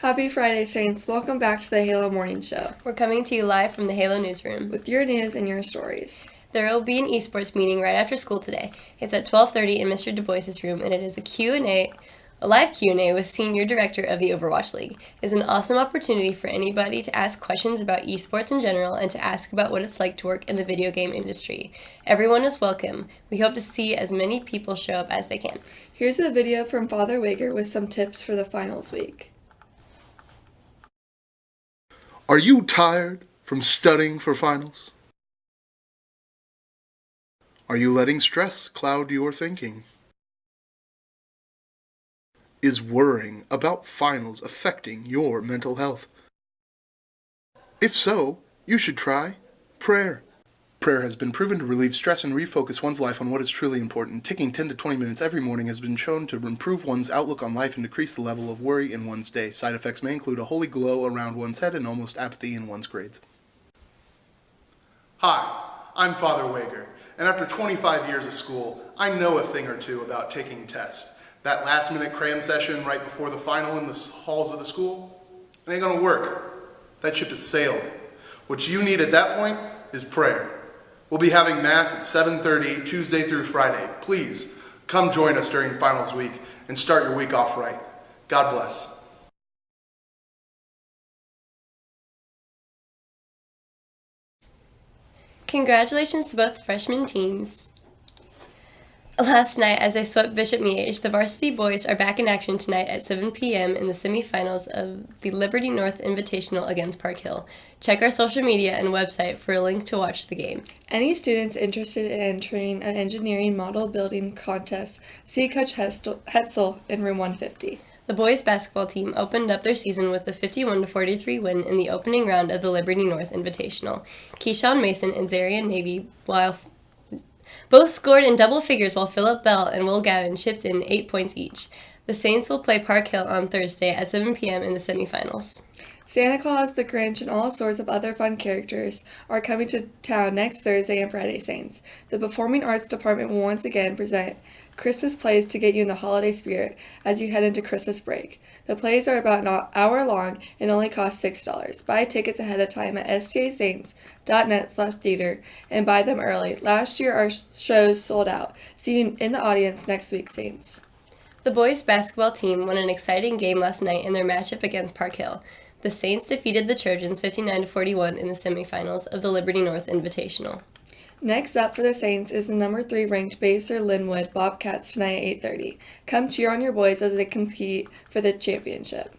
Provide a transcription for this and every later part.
Happy Friday, Saints. Welcome back to the Halo Morning Show We're coming to you live from the Halo newsroom. with your news and your stories. There will be an esports meeting right after school today. It's at 12:30 in Mr. Du Bois's room, and it is a Q&A, a live Q&A with Senior Director of the Overwatch League. It's an awesome opportunity for anybody to ask questions about esports in general and to ask about what it's like to work in the video game industry. Everyone is welcome. We hope to see as many people show up as they can. Here's a video from Father Wager with some tips for the finals week. Are you tired from studying for finals? Are you letting stress cloud your thinking? Is worrying about finals affecting your mental health? If so, you should try prayer. Prayer has been proven to relieve stress and refocus one's life on what is truly important. Taking 10 to 20 minutes every morning has been shown to improve one's outlook on life and decrease the level of worry in one's day. Side effects may include a holy glow around one's head and almost apathy in one's grades. Hi, I'm Father Wager, and after 25 years of school, I know a thing or two about taking tests. That last minute cram session right before the final in the halls of the school, it ain't gonna work. That ship has sailed. What you need at that point is prayer. We'll be having Mass at 7.30 Tuesday through Friday. Please, come join us during finals week and start your week off right. God bless. Congratulations to both freshman teams. Last night, as they swept Bishop Miege, the varsity boys are back in action tonight at 7 p.m. in the semifinals of the Liberty North Invitational against Park Hill. Check our social media and website for a link to watch the game. Any students interested in entering an engineering model building contest, see Coach Hetzel in room 150. The boys basketball team opened up their season with a 51 43 win in the opening round of the Liberty North Invitational. Keyshawn Mason and Zarian Navy, while both scored in double figures while Philip Bell and Will Gavin chipped in eight points each. The Saints will play Park Hill on Thursday at 7 p.m. in the semifinals. Santa Claus, the Grinch, and all sorts of other fun characters are coming to town next Thursday and Friday, Saints. The Performing Arts Department will once again present Christmas plays to get you in the holiday spirit as you head into Christmas break. The plays are about an hour long and only cost $6. Buy tickets ahead of time at stasaints.net slash theater and buy them early. Last year our shows sold out. See you in the audience next week, Saints. The boys basketball team won an exciting game last night in their matchup against Park Hill. The Saints defeated the Trojans 59 41 in the semifinals of the Liberty North Invitational. Next up for the Saints is the number three ranked Basehor-Linwood Bobcats tonight at 8:30. Come cheer on your boys as they compete for the championship.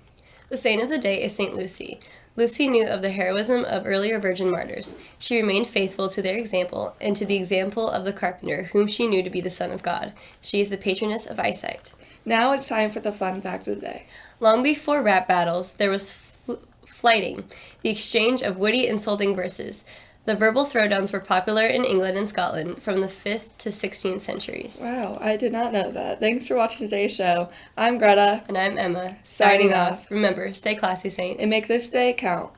The saint of the day is Saint Lucy. Lucy knew of the heroism of earlier virgin martyrs. She remained faithful to their example and to the example of the carpenter, whom she knew to be the Son of God. She is the patroness of eyesight. Now it's time for the fun fact of the day. Long before rap battles, there was fl- flyting, the exchange of witty, insulting verses. The verbal throwdowns were popular in England and Scotland from the 5th to 16th centuries. Wow, I did not know that. Thanks for watching today's show. I'm Greta, And I'm Emma, Signing signing off. off. Remember, stay classy, Saints. and make this day count.